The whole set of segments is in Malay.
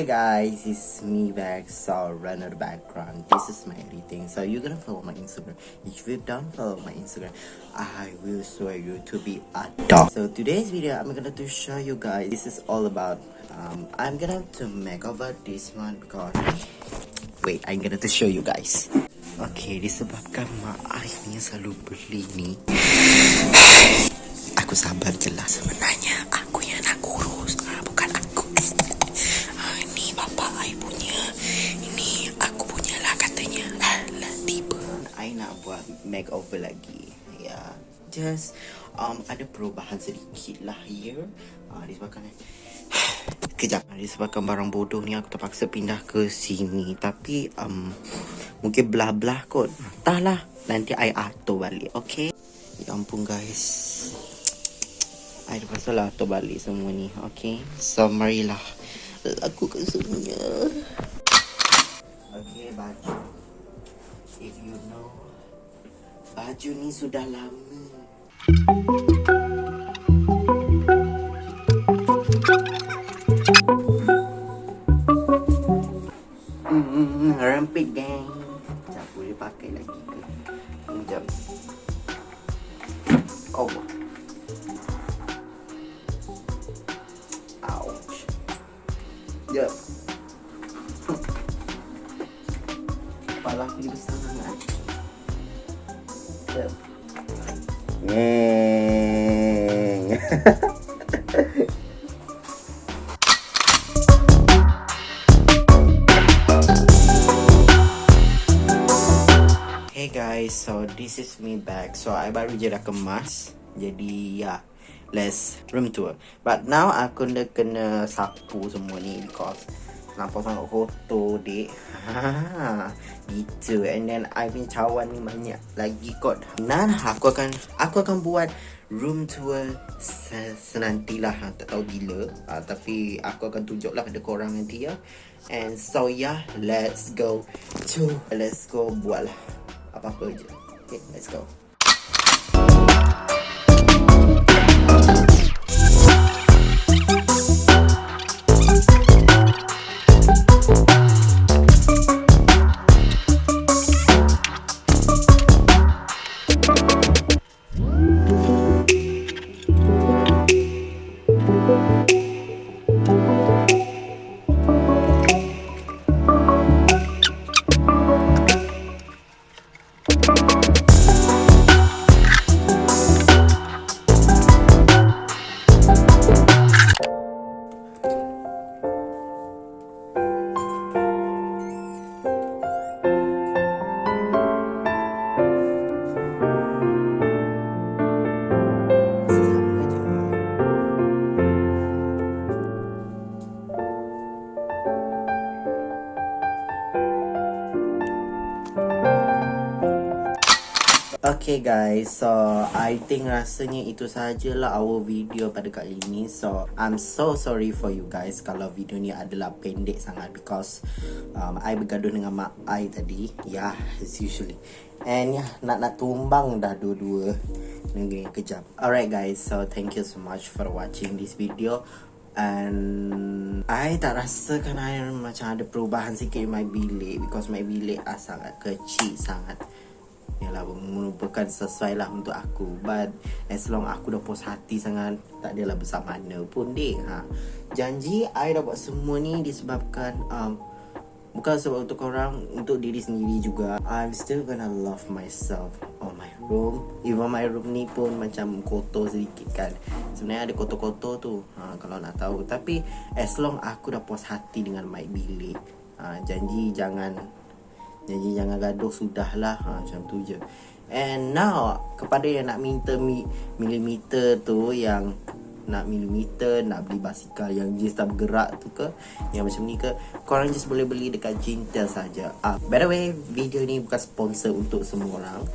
Hey guys, it's me back. So runner background. This is my editing. So you're gonna follow my Instagram. If you don't follow my Instagram, I will swear you to be a dog. So today's video, I'm gonna to show you guys. This is all about. Um, I'm gonna to make over this one because. Wait, I'm gonna to show you guys. Okay, disebabkan mak Arif ni selalu beli ni. Aku sabar je lah sebenarnya. Makeover lagi. Ya, yeah. just um ada perubahan sedikit lah here. Ah, disebabkan Kejap Disebabkan barang bodoh ni Aku terpaksa pindah ke sini. Tapi um, Mungkin belah-belah kot. Entahlah Nanti I atur balik Okay Ya ampun guys. I terpaksa lah atur balik semua ni Okay So marilah. Lakukan semuanya. Okay baju If you know Baju ni sudah lama Hmm, rempit gang. Sekejap boleh pakai lagi ke? Sekejap. Oh. Ouch. Ya. Kepala aku ni besar sangat. Hmm. Hey guys, so this is me back. So I baru je dah kemas. Jadi ya, yeah, let's room tour. But now aku kena kena sapu semua ni because nampak sangat kotor dek. Ha, gitu. And then I punya cawan ni banyak lagi kot. Nan aku akan aku akan buat room tour se senantilah ha, tak tahu bila uh, tapi aku akan tunjuklah pada korang nanti ya and so yeah let's go to let's go buat lah apa-apa je. Okay, let's go. Okay guys, so I think rasanya itu sajalah our video pada kali ini. So I'm so sorry for you guys kalau video ni adalah pendek sangat Because um, I bergaduh dengan mak I tadi. Yeah, as usually. And yeah, nak nak tumbang dah dua-dua. Negeri kejap. Alright guys, so thank you so much for watching this video. And I tak rasakan I macam ada perubahan sikit in my bilik Because my bilik ah, sangat kecil sangat Yalah merupakan sesuai lah untuk aku. But as long aku dah puas hati sangat Tak adalah besar mana pun dek. Ha. Janji I dah buat semua ni disebabkan um, Bukan sebab untuk orang Untuk diri sendiri juga. I'm still gonna love myself On my room. Even my room ni pun macam kotor sedikit kan. Sebenarnya ada kotor-kotor tu ha, Kalau nak tahu. Tapi as long aku dah puas hati dengan my bilik ha, Janji jangan jadi jangan gaduh sudahlah. Ha, Macam tu je. And now Kepada yang nak minta mi, Milimeter tu Yang Nak milimeter Nak beli basikal Yang jenis tak bergerak tu ke Yang macam ni ke Korang just boleh beli Dekat Jintel saja. Ah, By the way Video ni bukan sponsor Untuk semua orang.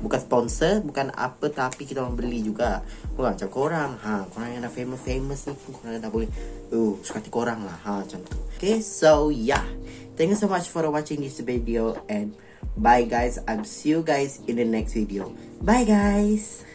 Bukan sponsor Bukan apa Tapi kita orang beli juga. Bukan macam korang. Ha, Korang yang dah famous-famous ni Korang dah boleh. Uh, suka hati korang lah. Ha, Macam tu. Okay so yeah Thank you so much for watching this video And bye guys. I'll see you guys in the next video. Bye guys